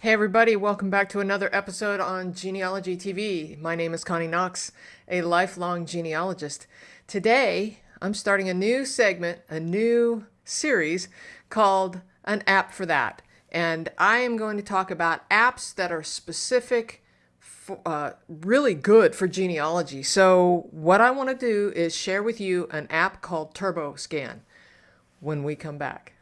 Hey everybody, welcome back to another episode on Genealogy TV. My name is Connie Knox, a lifelong genealogist. Today, I'm starting a new segment, a new series called An App for That. And I am going to talk about apps that are specific, for, uh, really good for genealogy. So what I want to do is share with you an app called TurboScan when we come back.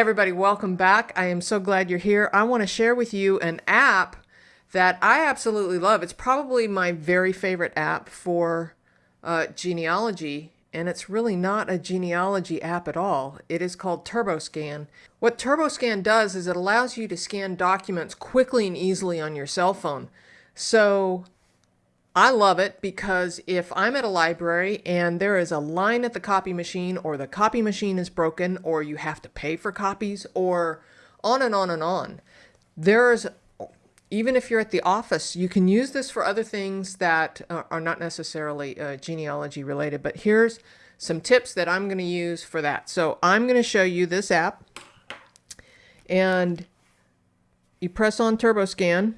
Everybody, welcome back. I am so glad you're here. I want to share with you an app that I absolutely love. It's probably my very favorite app for uh, genealogy, and it's really not a genealogy app at all. It is called TurboScan. What TurboScan does is it allows you to scan documents quickly and easily on your cell phone. So I love it because if I'm at a library and there is a line at the copy machine or the copy machine is broken or you have to pay for copies or on and on and on, there's even if you're at the office, you can use this for other things that are not necessarily uh, genealogy related. But here's some tips that I'm going to use for that. So I'm going to show you this app and you press on TurboScan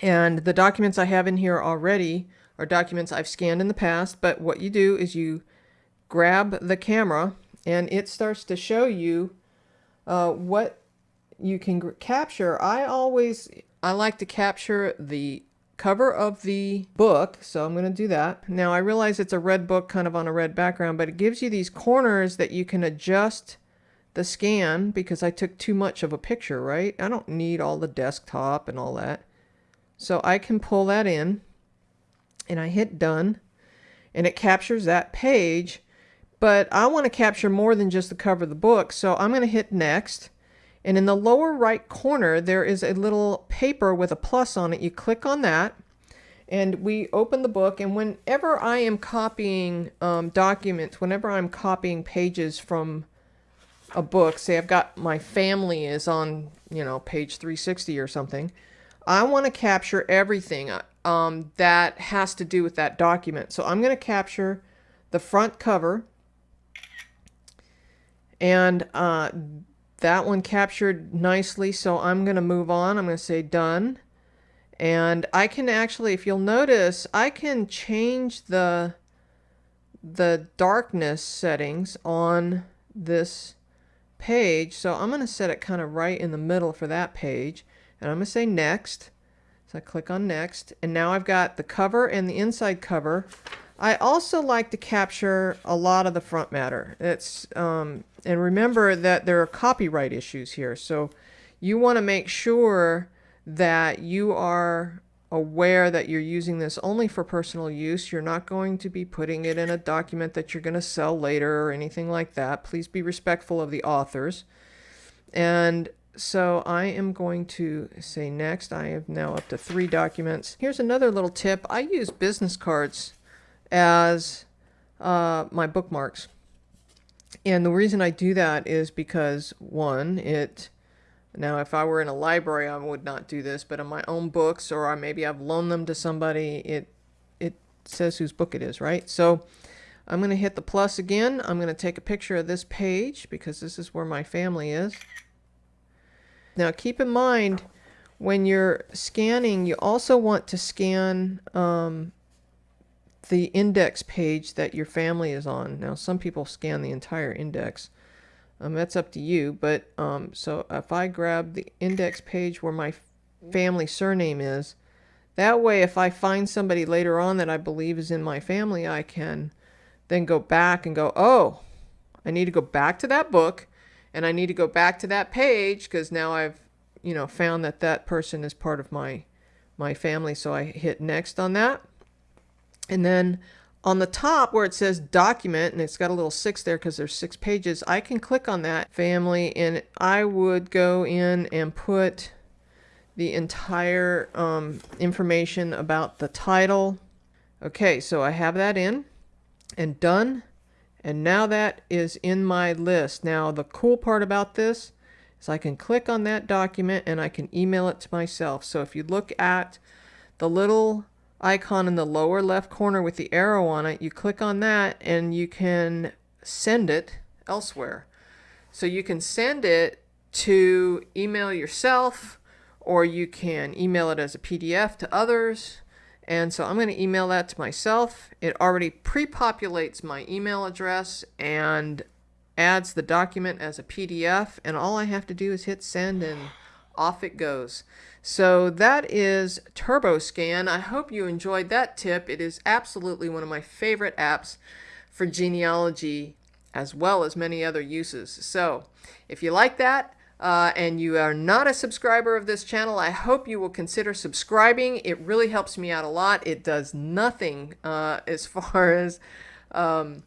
and the documents I have in here already are documents I've scanned in the past, but what you do is you grab the camera and it starts to show you uh, what you can capture. I always, I like to capture the cover of the book, so I'm going to do that. Now I realize it's a red book kind of on a red background, but it gives you these corners that you can adjust the scan because I took too much of a picture, right? I don't need all the desktop and all that. So I can pull that in and I hit done and it captures that page. But I want to capture more than just the cover of the book. So I'm going to hit next. And in the lower right corner, there is a little paper with a plus on it. You click on that and we open the book. And whenever I am copying um, documents, whenever I'm copying pages from a book, say I've got my family is on, you know, page 360 or something, I want to capture everything um, that has to do with that document. So I'm going to capture the front cover and uh, that one captured nicely. So I'm going to move on. I'm going to say done. And I can actually, if you'll notice, I can change the the darkness settings on this page. So I'm going to set it kind of right in the middle for that page and I'm going to say next. So I click on next and now I've got the cover and the inside cover. I also like to capture a lot of the front matter. It's um, and remember that there are copyright issues here. So you want to make sure that you are aware that you're using this only for personal use. You're not going to be putting it in a document that you're going to sell later or anything like that. Please be respectful of the authors. And so I am going to say next. I have now up to three documents. Here's another little tip. I use business cards as uh, my bookmarks. And the reason I do that is because one, it now if I were in a library I would not do this, but in my own books or I maybe I've loaned them to somebody, it it says whose book it is, right? So I'm going to hit the plus again. I'm going to take a picture of this page because this is where my family is. Now keep in mind when you're scanning, you also want to scan um, the index page that your family is on. Now some people scan the entire index. Um, that's up to you. But um, so if I grab the index page where my family surname is, that way if I find somebody later on that I believe is in my family, I can then go back and go, oh, I need to go back to that book and I need to go back to that page because now I've you know found that that person is part of my my family so I hit next on that. And then on the top where it says document and it's got a little six there because there's six pages I can click on that family and I would go in and put the entire um, information about the title. Okay so I have that in. And done and now that is in my list. Now the cool part about this is I can click on that document and I can email it to myself. So if you look at the little icon in the lower left corner with the arrow on it, you click on that and you can send it elsewhere. So you can send it to email yourself or you can email it as a PDF to others. And so I'm going to email that to myself. It already pre-populates my email address and adds the document as a PDF. And all I have to do is hit send and off it goes. So that is TurboScan. I hope you enjoyed that tip. It is absolutely one of my favorite apps for genealogy as well as many other uses. So if you like that, uh, and you are not a subscriber of this channel, I hope you will consider subscribing. It really helps me out a lot. It does nothing uh, as far as um,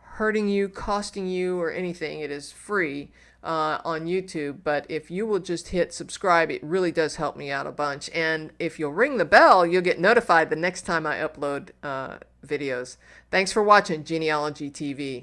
hurting you, costing you, or anything. It is free uh, on YouTube, but if you will just hit subscribe, it really does help me out a bunch. And if you'll ring the bell, you'll get notified the next time I upload uh, videos. Thanks for watching Genealogy TV.